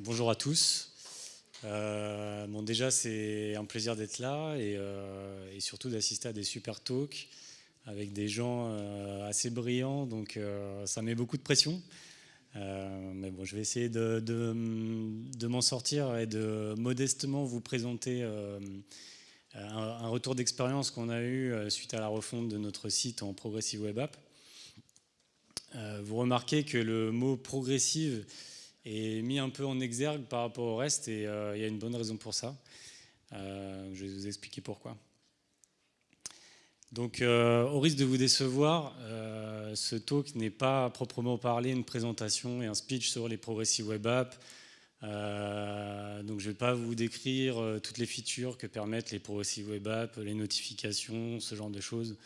Bonjour à tous. Euh, bon, déjà, c'est un plaisir d'être là et, euh, et surtout d'assister à des super talks avec des gens euh, assez brillants, donc ça met beaucoup de pression. Mais bon, je vais essayer de, m'en sortir et de modestement vous présenter un, retour d'expérience qu'on a eu suite à la refonte de notre site en Progressive Web App. vous remarquez que le mot progressive est mis un peu en exergue par rapport au reste et euh, il y a une bonne raison pour ça. Euh, je vais vous expliquer pourquoi. Donc, euh, au risque de vous décevoir, ce talk n'est pas à proprement parler une présentation et un speech sur les progressive web apps. Donc, je ne vais pas vous décrire toutes les features que permettent les progressive web apps, les notifications, ce genre de choses.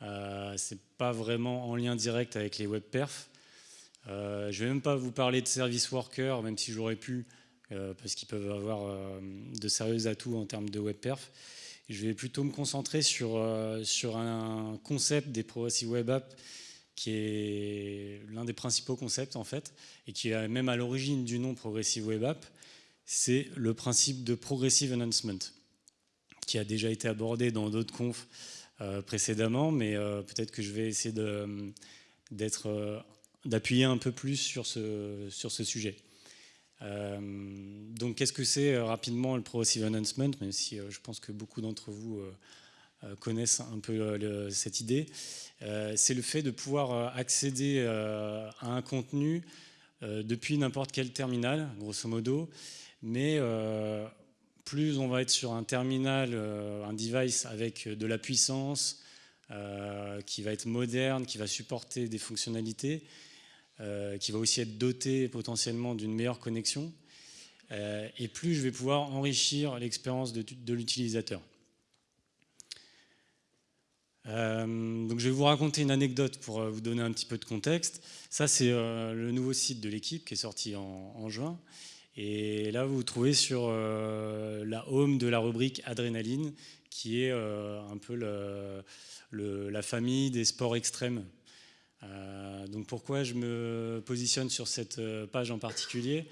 Ce n'est pas vraiment en lien direct avec les web perfs. Euh, je ne vais même pas vous parler de service worker, même si j'aurais pu, euh, parce qu'ils peuvent avoir euh, de sérieux atouts en termes de web perf. Je vais plutôt me concentrer sur, un concept des Progressive Web Apps qui est l'un des principaux concepts en fait, et qui est même à l'origine du nom Progressive Web App, c'est le principe de Progressive Announcement, qui a déjà été abordé dans d'autres confs précédemment, mais peut-être que je vais essayer d'être d'appuyer un peu plus sur ce, sur ce sujet. Euh, donc qu'est-ce que c'est euh, rapidement le Progressive Announcement, même si euh, je pense que beaucoup d'entre vous connaissent un peu cette idée. c'est le fait de pouvoir accéder à un contenu depuis n'importe quel terminal, grosso modo, mais plus on va être sur un terminal, un device avec de la puissance, qui va être moderne, qui va supporter des fonctionnalités, qui va aussi être doté potentiellement d'une meilleure connexion, euh, et plus je vais pouvoir enrichir l'expérience de, l'utilisateur. Euh, donc je vais vous raconter une anecdote pour euh, vous donner un petit peu de contexte. Ça, c'est euh, le nouveau site de l'équipe qui est sorti en, juin. Et là, vous vous trouvez sur euh, la home de la rubrique Adrénaline, qui est euh, un peu la famille des sports extrêmes euh, donc pourquoi je me positionne sur cette euh, page en particulier?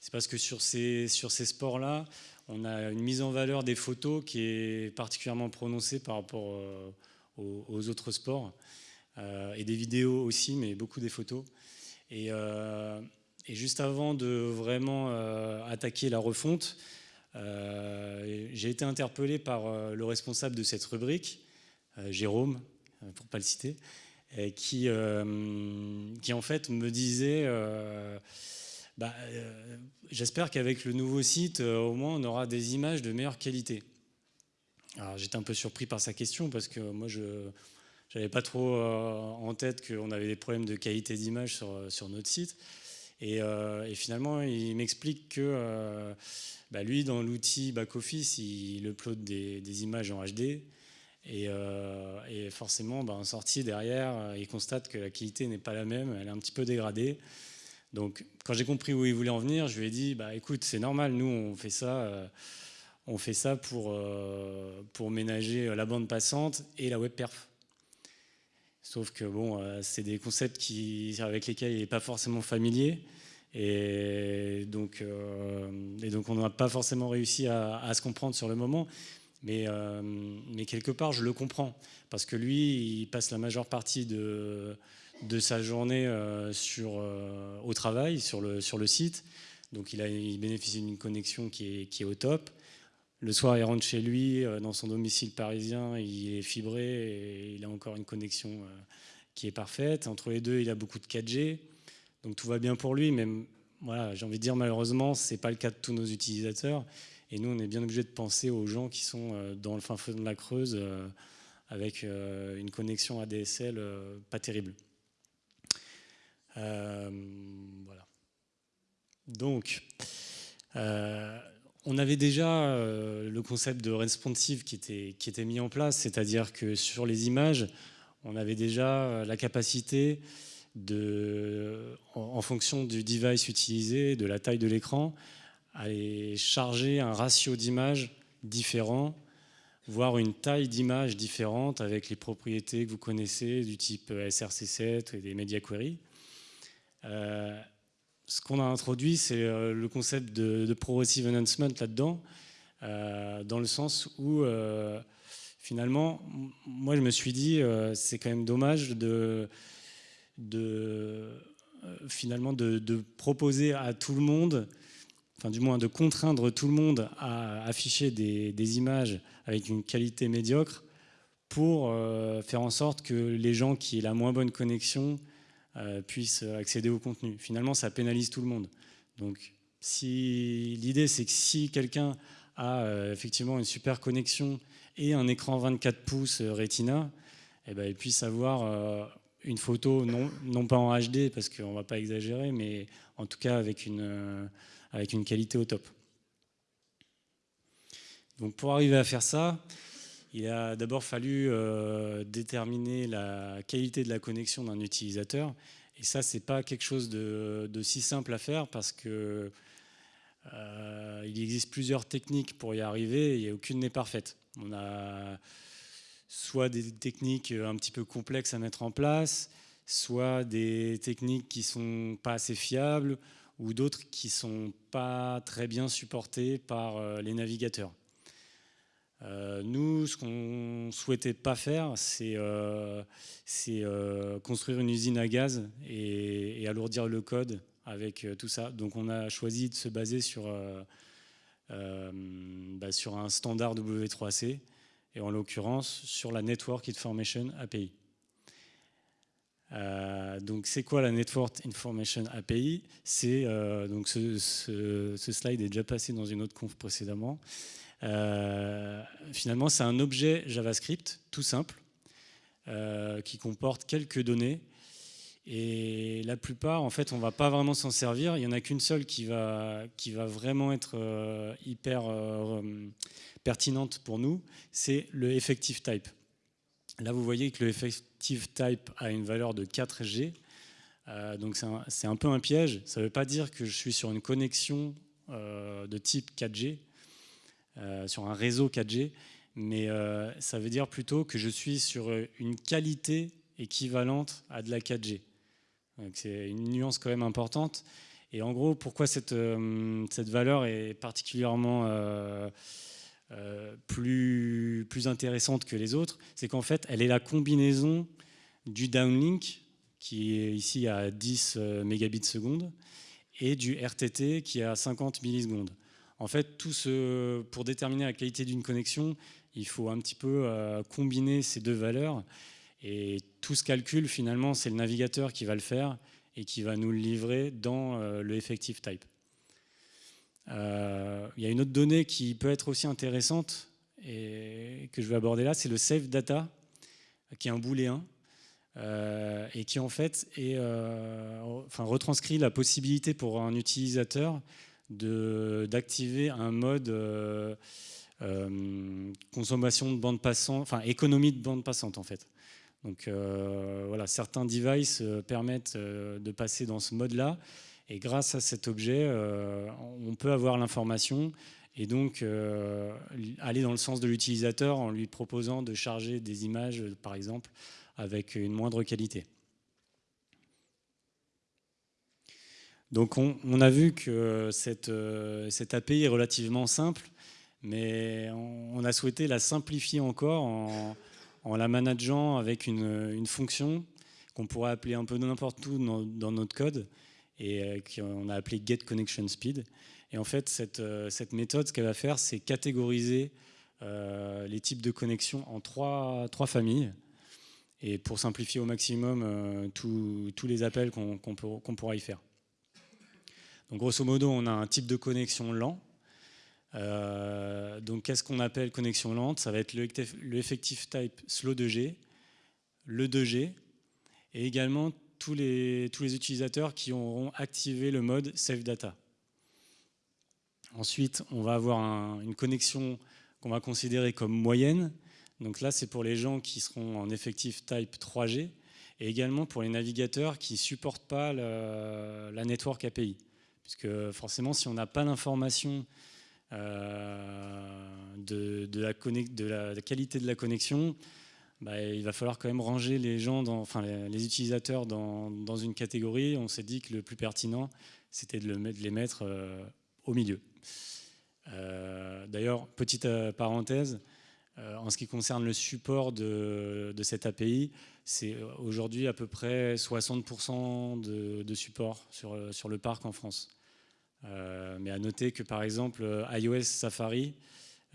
C'est parce que sur ces, sur ces sports-là, on a une mise en valeur des photos qui est particulièrement prononcée par rapport euh, aux, autres sports. Euh, et des vidéos aussi, mais beaucoup des photos. Et, euh, et juste avant de vraiment euh, attaquer la refonte, j'ai été interpellé par le responsable de cette rubrique, Jérôme, pour ne pas le citer, qui, euh, qui en fait me disait euh, bah, euh, j'espère qu'avec le nouveau site, au moins on aura des images de meilleure qualité. J'étais un peu surpris par sa question parce que moi je n'avais pas trop en tête qu'on avait des problèmes de qualité d'image sur, sur notre site. Et, finalement, il m'explique que bah lui, dans l'outil back-office, il upload des, images en HD. Et, euh, et forcément, ben, en sortie derrière, euh, il constate que la qualité n'est pas la même, elle est un petit peu dégradée. Donc, quand j'ai compris où il voulait en venir, je lui ai dit bah, écoute, c'est normal, nous, on fait ça, euh, on fait ça pour, pour ménager la bande passante et la web perf. Sauf que bon, c'est des concepts qui, avec lesquels il n'est pas forcément familier. Et donc, et donc on n'a pas forcément réussi à, se comprendre sur le moment. Mais, euh, mais, quelque part, je le comprends. Parce que lui, il passe la majeure partie de, sa journée euh, euh, au travail, sur le, site. Donc il, bénéficie d'une connexion qui est, au top. Le soir, il rentre chez lui, dans son domicile parisien, il est fibré et il a encore une connexion qui est parfaite. Entre les deux, il a beaucoup de 4G. Donc tout va bien pour lui, mais voilà, j'ai envie de dire malheureusement, ce n'est pas le cas de tous nos utilisateurs. Et nous, on est bien obligé de penser aux gens qui sont euh, dans le fin fond de la Creuse euh, avec euh, une connexion ADSL pas terrible. voilà. Donc, on avait déjà le concept de responsive qui était, qui était mis en place, c'est-à-dire que sur les images, on avait déjà la capacité de, en, en fonction du device utilisé, de la taille de l'écran, aller charger un ratio d'images différent, voire une taille d'image différente avec les propriétés que vous connaissez du type SRC7 et des media query. Euh, ce qu'on a introduit, c'est le concept de, progressive enhancement là-dedans, dans le sens où finalement, moi je me suis dit, c'est quand même dommage de, finalement de, proposer à tout le monde enfin du moins de contraindre tout le monde à afficher des, images avec une qualité médiocre pour euh, faire en sorte que les gens qui aient la moins bonne connexion euh, puissent accéder au contenu. Finalement, ça pénalise tout le monde. Donc, si l'idée c'est que si quelqu'un a euh, effectivement une super connexion et un écran 24 pouces Retina, eh ben, il puisse avoir une photo, non, pas en HD parce qu'on ne va pas exagérer, mais en tout cas avec une avec une qualité au top. Donc pour arriver à faire ça, il a d'abord fallu euh, déterminer la qualité de la connexion d'un utilisateur. Et ça, ce n'est pas quelque chose de, si simple à faire parce que euh, il existe plusieurs techniques pour y arriver et aucune n'est parfaite. Soit des techniques un petit peu complexes à mettre en place, soit des techniques qui ne sont pas assez fiables, ou d'autres qui ne sont pas très bien supportés par euh, les navigateurs. Euh, nous, ce qu'on ne souhaitait pas faire, c'est euh, construire une usine à gaz et, alourdir le code avec tout ça. Donc on a choisi de se baser sur, bah, sur un standard W3C et en l'occurrence sur la Network Information API. Euh, donc, c'est quoi la Network Information API euh, donc ce, slide est déjà passé dans une autre conf précédemment. Euh, finalement, c'est un objet JavaScript tout simple qui comporte quelques données. Et la plupart, en fait, on va pas vraiment s'en servir. Il y en a qu'une seule qui va, vraiment être hyper pertinente pour nous. C'est le effective type. Là, vous voyez que le effective type a une valeur de 4G. Euh, donc c'est un, peu un piège. Ça ne veut pas dire que je suis sur une connexion euh, de type 4G, euh, sur un réseau 4G, mais ça veut dire plutôt que je suis sur une qualité équivalente à de la 4G. C'est une nuance quand même importante. Et en gros, pourquoi cette, cette valeur est particulièrement euh, plus, plus intéressante que les autres, c'est qu'en fait, elle est la combinaison du downlink, qui est ici à 10 euh, mégabits seconde, et du RTT, qui est à 50 millisecondes. En fait, tout ce, pour déterminer la qualité d'une connexion, il faut un petit peu euh, combiner ces deux valeurs. Et tout ce calcul, finalement, c'est le navigateur qui va le faire et qui va nous le livrer dans le effective type. Euh, il y a une autre donnée qui peut être aussi intéressante et que je vais aborder là, c'est le save data, qui est un booléen. Euh, et qui en fait est, euh, enfin, retranscrit la possibilité pour un utilisateur d'activer un mode consommation de bande passante, enfin économie de bande passante en fait. Donc voilà, certains devices permettent de passer dans ce mode-là et grâce à cet objet, euh, on peut avoir l'information et donc euh, aller dans le sens de l'utilisateur en lui proposant de charger des images, par exemple, avec une moindre qualité. Donc on, a vu que cette, euh, cette, API est relativement simple, mais on, a souhaité la simplifier encore en, la manageant avec une, fonction qu'on pourrait appeler un peu n'importe où dans notre code, et euh, qu'on a appelé Get Connection Speed. Et en fait, cette, euh, méthode, ce qu'elle va faire, c'est catégoriser euh, les types de connexions en trois familles. Et pour simplifier au maximum tous les appels qu'on pourra y faire. Donc grosso modo, on a un type de connexion lent. Donc qu'est-ce qu'on appelle connexion lente? Ça va être le, effective type slow 2G, le 2G, et également tous les, tous les utilisateurs qui auront activé le mode Save Data. Ensuite, on va avoir une connexion qu'on va considérer comme moyenne. Donc là, c'est pour les gens qui seront en effectif type 3G et également pour les navigateurs qui ne supportent pas la Network API. Puisque forcément, si on n'a pas l'information euh, de, de, la, de, qualité de la connexion, bah, il va falloir quand même ranger les gens, dans, enfin les, utilisateurs dans, une catégorie. On s'est dit que le plus pertinent, c'était de, les mettre au milieu. D'ailleurs, petite parenthèse, en ce qui concerne le support de, cette API, c'est aujourd'hui à peu près 60% de, support sur, sur, le parc en France. Mais à noter que par exemple iOS Safari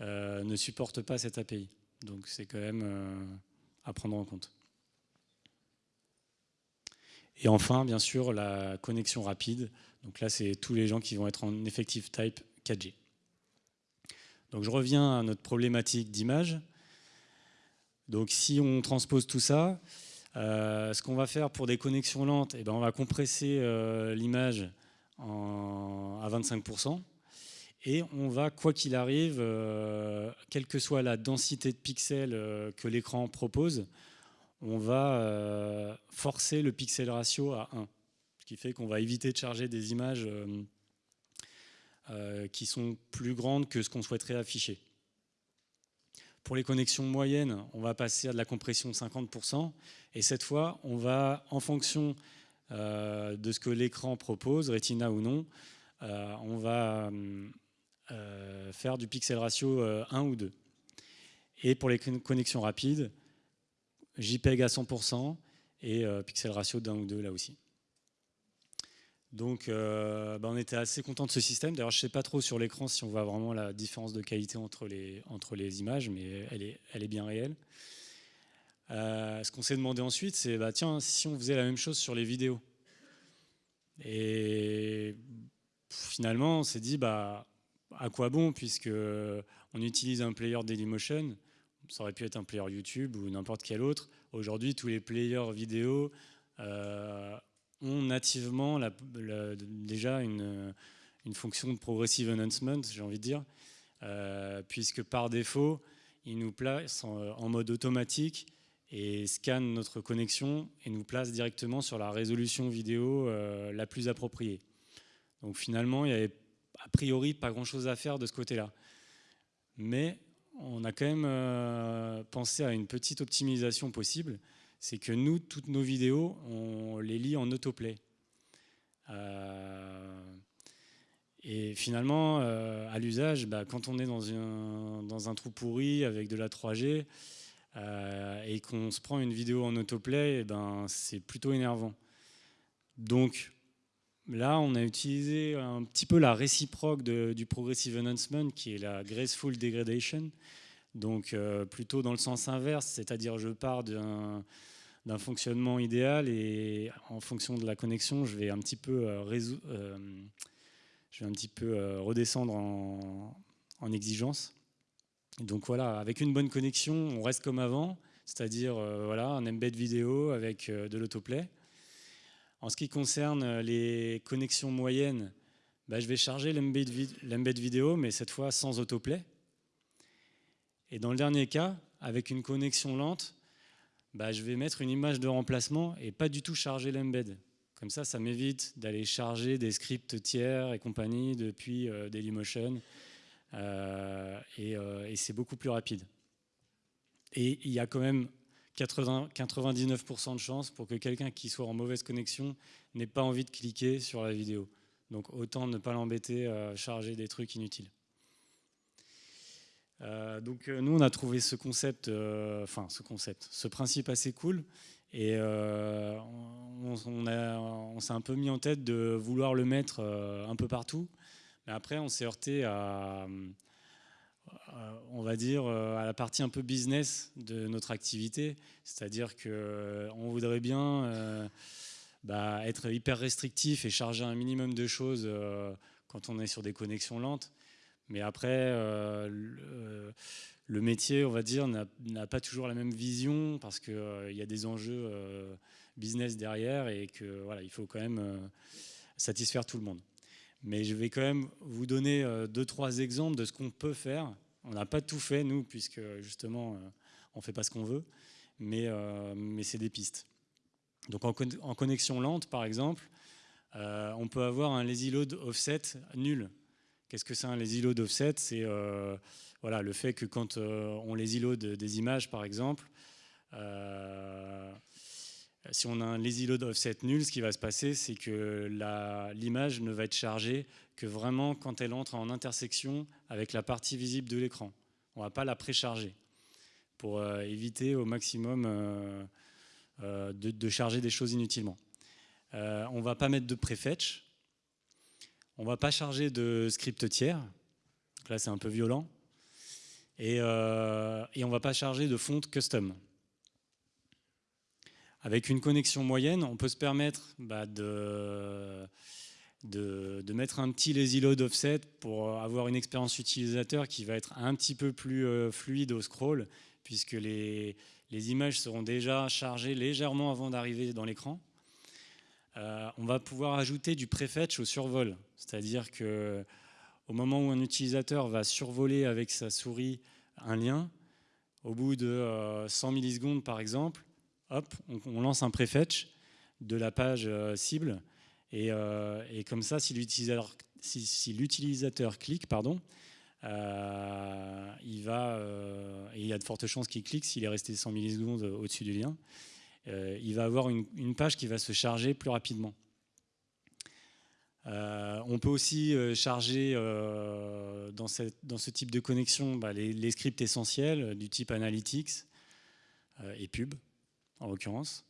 ne supporte pas cette API. Donc c'est quand même à prendre en compte. Et enfin, bien sûr, la connexion rapide. Donc là, c'est tous les gens qui vont être en effective type 4G. Donc je reviens à notre problématique d'image. Donc si on transpose tout ça, euh, ce qu'on va faire pour des connexions lentes, eh ben, on va compresser euh, l'image à 25%. Et on va, quoi qu'il arrive, euh, quelle que soit la densité de pixels que l'écran propose, on va euh, forcer le pixel ratio à 1. Ce qui fait qu'on va éviter de charger des images euh, euh, qui sont plus grandes que ce qu'on souhaiterait afficher. Pour les connexions moyennes, on va passer à de la compression de 50%. Et cette fois, on va, en fonction de ce que l'écran propose, Retina ou non, on va faire du pixel ratio 1 ou 2. Et pour les connexions rapides, JPEG à 100% et euh, pixel ratio d'un ou deux là aussi. Donc euh, bah, on était assez content de ce système. D'ailleurs je ne sais pas trop sur l'écran si on voit vraiment la différence de qualité entre les, images, mais elle est bien réelle. Euh, ce qu'on s'est demandé ensuite, c'est bah, tiens, si on faisait la même chose sur les vidéos. Et finalement, on s'est dit, bah, à quoi bon, puisque on utilise un player Dailymotion, ça aurait pu être un player YouTube ou n'importe quel autre. Aujourd'hui, tous les players vidéo euh, ont nativement déjà une, fonction de progressive enhancement, j'ai envie de dire, euh, puisque par défaut, il nous place en, mode automatique et scanne notre connexion et nous place directement sur la résolution vidéo euh, la plus appropriée. Donc finalement, il n'y avait a priori pas grand-chose à faire de ce côté-là. Mais on a quand même euh, pensé à une petite optimisation possible. C'est que nous, toutes nos vidéos, on les lit en autoplay. Euh, et finalement, à l'usage, bah, quand on est dans un, dans un, trou pourri avec de la 3G et qu'on se prend une vidéo en autoplay, eh ben, c'est plutôt énervant. Donc là, on a utilisé un petit peu la réciproque du Progressive Enhancement, qui est la Graceful Degradation. Donc euh, plutôt dans le sens inverse, c'est-à-dire je pars d'un fonctionnement idéal et en fonction de la connexion, je vais un petit peu, euh, euh, je vais un petit peu redescendre en, en, exigence. Donc voilà, avec une bonne connexion, on reste comme avant, c'est-à-dire voilà, un embed vidéo avec de l'autoplay. En ce qui concerne les connexions moyennes, bah, je vais charger l'embed vidéo, mais cette fois sans autoplay. Et dans le dernier cas, avec une connexion lente, bah, je vais mettre une image de remplacement et pas du tout charger l'embed. Comme ça, ça m'évite d'aller charger des scripts tiers et compagnie depuis euh, Dailymotion. Euh, euh, et, c'est beaucoup plus rapide. Et il y a quand même 80, 99% de chances pour que quelqu'un qui soit en mauvaise connexion n'ait pas envie de cliquer sur la vidéo. Donc autant ne pas l'embêter à charger des trucs inutiles. Euh, donc euh, nous, on a trouvé ce concept, euh, enfin ce concept, ce principe assez cool. Et on, s'est un peu mis en tête de vouloir le mettre un peu partout. Mais après, on s'est heurté à, on va dire, à la partie un peu business de notre activité. C'est-à-dire qu'on voudrait bien bah, être hyper restrictif et charger un minimum de choses quand on est sur des connexions lentes. Mais après, euh, le, métier, on va dire, n'a pas toujours la même vision parce qu'il euh, y a des enjeux euh, business derrière et que voilà, il faut quand même satisfaire tout le monde. Mais je vais quand même vous donner deux, trois exemples de ce qu'on peut faire. On n'a pas tout fait, nous, puisque justement, on ne fait pas ce qu'on veut, mais, mais c'est des pistes. Donc en, connexion lente, par exemple, on peut avoir un lazy load offset nul. Qu'est-ce que c'est un lazy load offset? C'est euh, voilà, le fait que quand euh, on lazy load des images, par exemple, euh, si on a un lazy load offset nul, ce qui va se passer, c'est que l'image ne va être chargée que vraiment quand elle entre en intersection avec la partie visible de l'écran. On ne va pas la précharger pour euh, éviter au maximum euh, euh, de, charger des choses inutilement. on ne va pas mettre de prefetch. On ne va pas charger de script tiers. là, c'est un peu violent. Et, et on ne va pas charger de font custom. Avec une connexion moyenne, on peut se permettre bah, de, de, mettre un petit lazy load offset pour avoir une expérience utilisateur qui va être un petit peu plus euh, fluide au scroll, puisque les, images seront déjà chargées légèrement avant d'arriver dans l'écran. Euh, on va pouvoir ajouter du prefetch au survol, c'est-à-dire que au moment où un utilisateur va survoler avec sa souris un lien, au bout de 100 euh, millisecondes par exemple, on, lance un prefetch de la page euh, cible. Euh, et, comme ça, si l'utilisateur clique, pardon, euh, il y a de fortes chances qu'il clique s'il est resté 100 millisecondes au-dessus du lien, il va avoir une, page qui va se charger plus rapidement. on peut aussi charger dans, ce type de connexion bah, les, scripts essentiels du type Analytics et Pub en l'occurrence.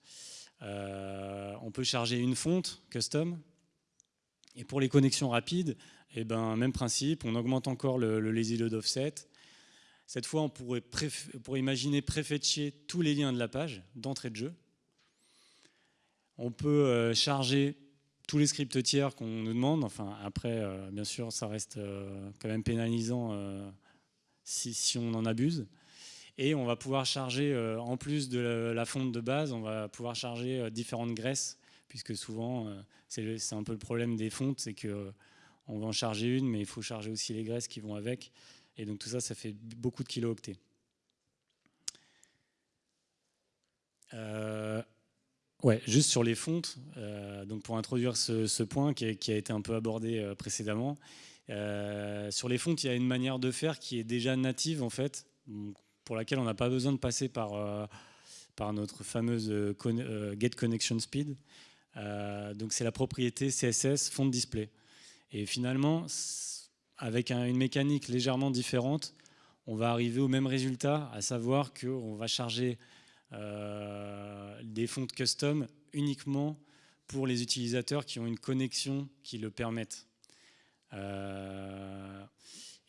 Euh, on peut charger une fonte custom. Et pour les connexions rapides, eh ben, même principe, on augmente encore le, lazy load offset. Cette fois, on pourrait, imaginer préfetcher tous les liens de la page d'entrée de jeu. On peut euh, charger tous les scripts tiers qu'on nous demande. Enfin, après, euh, bien sûr, ça reste quand même pénalisant si, on en abuse. Et on va pouvoir charger, euh, en plus de la fonte de base, on va pouvoir charger euh, différentes graisses, puisque souvent, euh, c'est un peu le problème des fontes, c'est qu'on va en charger une, mais il faut charger aussi les graisses qui vont avec. Et donc tout ça, ça fait beaucoup de kilo-octets. ouais, juste sur les fontes, donc pour introduire ce, point qui a, été un peu abordé précédemment, sur les fontes, il y a une manière de faire qui est déjà native en fait pour laquelle on n'a pas besoin de passer par, euh, par notre fameuse euh, euh, Get Connection Speed. donc c'est la propriété CSS font display. Et finalement, avec une mécanique légèrement différente, on va arriver au même résultat, à savoir qu'on va charger des fontes custom uniquement pour les utilisateurs qui ont une connexion qui le permette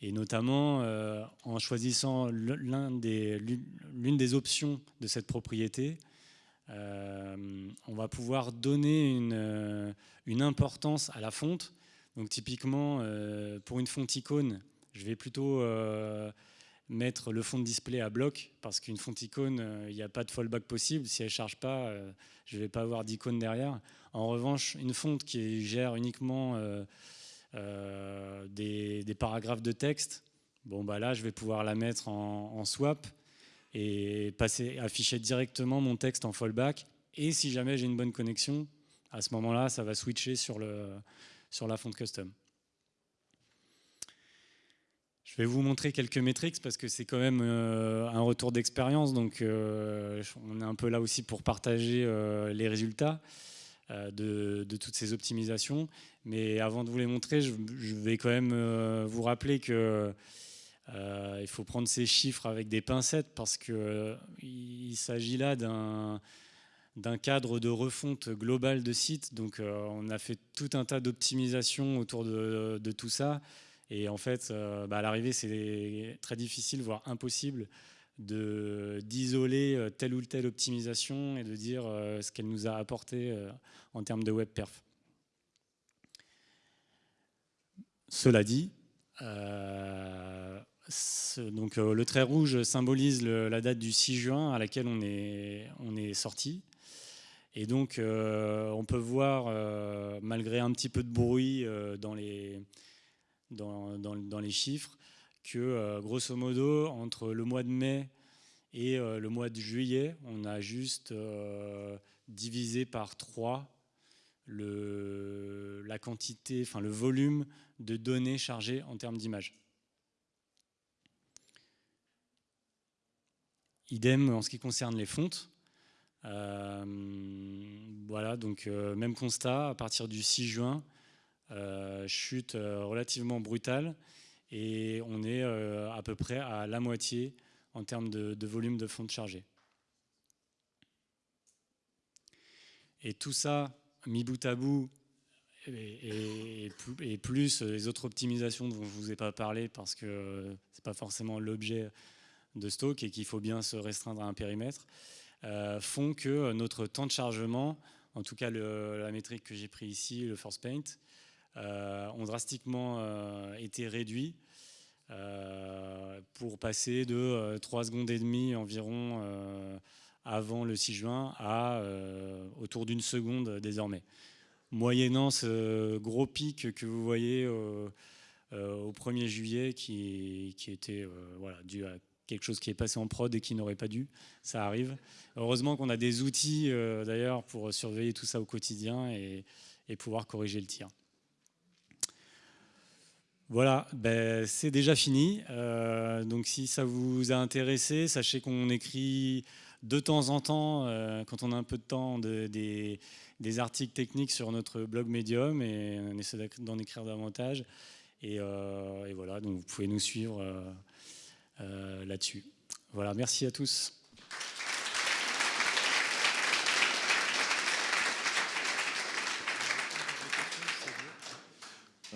et notamment euh, en choisissant l'une des, options de cette propriété, euh, on va pouvoir donner euh, une, importance à la fonte. Donc typiquement, pour une fonte icône, je vais plutôt mettre le fond de display à bloc parce qu'une fonte icône, il n'y a pas de fallback possible. Si elle ne charge pas, je ne vais pas avoir d'icône derrière. En revanche, une fonte qui gère uniquement euh, des, paragraphes de texte, bon bah là je vais pouvoir la mettre en, swap et passer, afficher directement mon texte en fallback. Et si jamais j'ai une bonne connexion, à ce moment-là, ça va switcher sur, le, sur la fonte custom. Je vais vous montrer quelques métriques parce que c'est quand même euh, un retour d'expérience, donc euh, on est un peu là aussi pour partager les résultats. Euh, de, toutes ces optimisations. Mais avant de vous les montrer, je, vais quand même euh, vous rappeler que euh, il faut prendre ces chiffres avec des pincettes parce qu'il s'agit là d'un cadre de refonte globale de site. Donc on a fait tout un tas d'optimisations autour de, tout ça. Et en fait, bah, à l'arrivée, c'est très difficile, voire impossible, d'isoler euh, telle ou telle optimisation et de dire euh, ce qu'elle nous a apporté euh, en termes de web perf. Cela dit, donc, le trait rouge symbolise la date du 6 juin à laquelle on est, on est sorti. Et donc, on peut voir, malgré un petit peu de bruit dans, les, dans, dans les chiffres, que euh, grosso modo, entre le mois de mai et euh, le mois de juillet, on a juste euh, divisé par 3 le, la quantité, enfin le volume de données chargées en termes d'images. Idem en ce qui concerne les fontes. voilà, donc même constat, à partir du 6 juin, chute relativement brutale et on est à peu près à la moitié en termes de, volume de fonds chargés. Et tout ça, mis bout à bout, et, plus les autres optimisations dont je ne vous ai pas parlé parce que ce n'est pas forcément l'objet de stock et qu'il faut bien se restreindre à un périmètre, euh, font que notre temps de chargement, en tout cas la métrique que j'ai pris ici, le Force Paint, euh, ont drastiquement euh, été réduits pour passer de 3 secondes et demie environ avant le 6 juin à autour d'une seconde désormais. Moyennant ce gros pic que vous voyez au 1er juillet qui, était dû à quelque chose qui est passé en prod et qui n'aurait pas dû, ça arrive. Heureusement qu'on a des outils euh, d'ailleurs pour surveiller tout ça au quotidien et, pouvoir corriger le tir. Voilà, ben, c'est déjà fini. Euh, donc si ça vous a intéressé, sachez qu'on écrit de temps en temps, euh, quand on a un peu de temps, des, articles techniques sur notre blog Medium et on essaie d'en écrire davantage. Et, et, voilà, donc vous pouvez nous suivre euh, là-dessus. Voilà, merci à tous.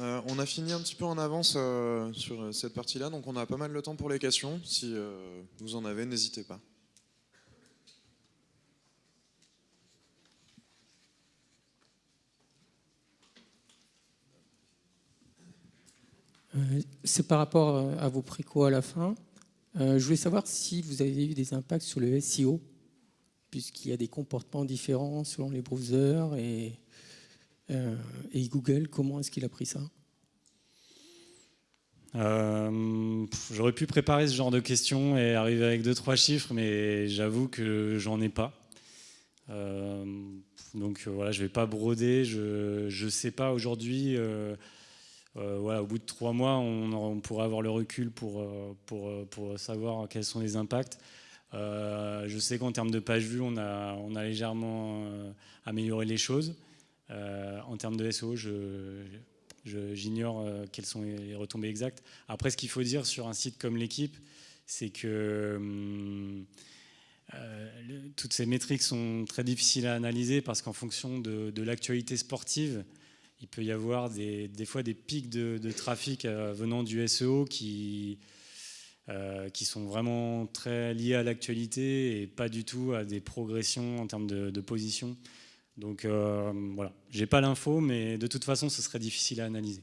Euh, on a fini un petit peu en avance euh, sur cette partie-là, donc on a pas mal de temps pour les questions. Si vous en avez, n'hésitez pas. C'est par rapport à vos préco à la fin. Euh, je voulais savoir si vous avez eu des impacts sur le SEO, puisqu'il y a des comportements différents selon les browsers et, euh, et Google. Comment est-ce qu'il a pris ça? Euh, J'aurais pu préparer ce genre de questions et arriver avec deux trois chiffres, mais j'avoue que j'en ai pas. donc voilà, je vais pas broder. Je ne sais pas aujourd'hui. Euh, voilà, au bout de trois mois, on, pourra avoir le recul pour, euh, pour, euh, pour, savoir quels sont les impacts. je sais qu'en termes de page vue, on a, on a légèrement amélioré les choses. En termes de SEO, j'ignore quelles sont les retombées exactes. Après, ce qu'il faut dire sur un site comme l'équipe, c'est que hum, toutes ces métriques sont très difficiles à analyser parce qu'en fonction de, l'actualité sportive, il peut y avoir des, fois des pics de, trafic euh, venant du SEO euh, qui sont vraiment très liés à l'actualité et pas du tout à des progressions en termes de, position. Donc euh, voilà, j'ai pas l'info, mais de toute façon, ce serait difficile à analyser.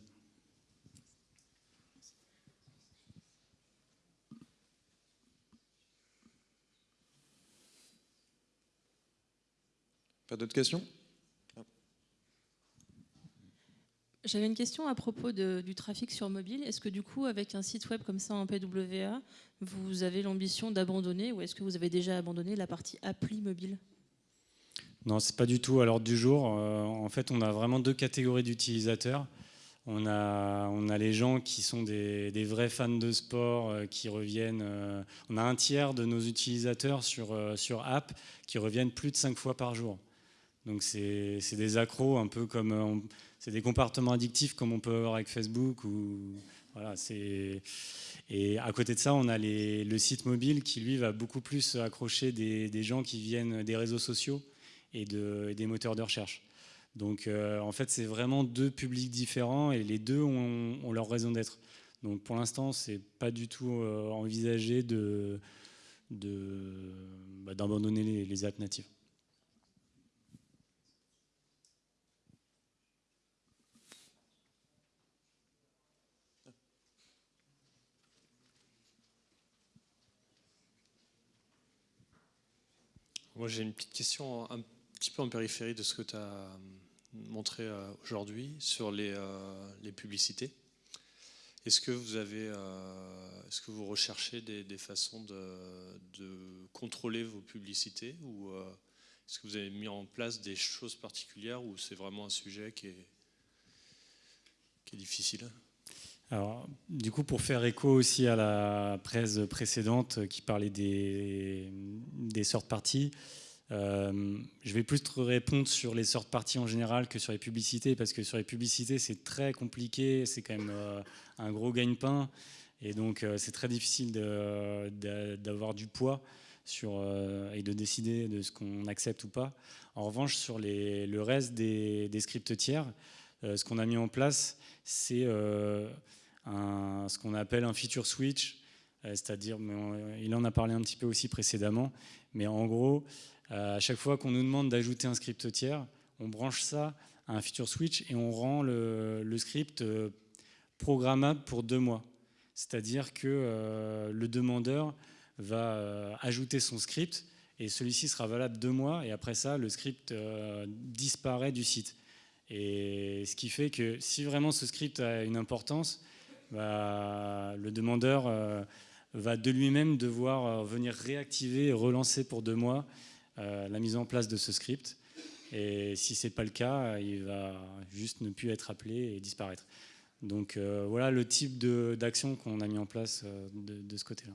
Pas d'autres questions? J'avais une question à propos du trafic sur mobile. Est-ce que du coup, avec un site web comme ça en PWA, vous avez l'ambition d'abandonner ou est-ce que vous avez déjà abandonné la partie appli mobile? Non, c'est pas du tout à l'ordre du jour. Euh, en fait, on a vraiment deux catégories d'utilisateurs. On a, on a les gens qui sont des, vrais fans de sport euh, qui reviennent. Euh, on a un tiers de nos utilisateurs sur, sur app qui reviennent plus de cinq fois par jour. Donc c'est des accros un peu comme c'est des comportements addictifs comme on peut avoir avec Facebook. Ou, voilà, et à côté de ça, on a le site mobile qui, lui, va beaucoup plus accrocher des, gens qui viennent des réseaux sociaux et, des moteurs de recherche. Donc, euh, en fait, c'est vraiment deux publics différents et les deux ont, leur raison d'être. Donc, pour l'instant, c'est pas du tout euh, envisagé bah, d'abandonner les, les apps natives. Moi, j'ai une petite question petit peu en périphérie de ce que tu as euh, montré euh, aujourd'hui sur les, euh, les publicités. Est-ce que vous est-ce que vous recherchez des, façons de, contrôler vos publicités ou est-ce que vous avez mis en place des choses particulières ou c'est vraiment un sujet qui est, qui est difficile? Alors, du coup, pour faire écho aussi à la presse précédente qui parlait des, des sortes parties, Euh, je vais plus te répondre sur les sortes parties en général que sur les publicités, parce que sur les publicités, c'est très compliqué, c'est quand même euh, un gros gagne-pain, et donc euh, c'est très difficile d'avoir du poids sur, et de décider de ce qu'on accepte ou pas. En revanche, sur le reste des, scripts tiers, ce qu'on a mis en place, c'est ce qu'on appelle un feature switch, c'est-à-dire, il en a parlé un petit peu aussi précédemment, mais en gros, euh, à chaque fois qu'on nous demande d'ajouter un script tiers, on branche ça à un feature switch et on rend le, script euh, programmable pour deux mois. C'est-à-dire que euh, le demandeur va ajouter son script et celui-ci sera valable deux mois et après ça, le script disparaît du site. Et ce qui fait que si vraiment ce script a une importance, bah, le demandeur va de lui-même devoir venir réactiver et relancer pour deux mois euh, la mise en place de ce script. Et si ce n'est pas le cas, il va juste ne plus être appelé et disparaître. Donc euh, voilà le type d'action qu'on a mis en place euh, de, ce côté-là.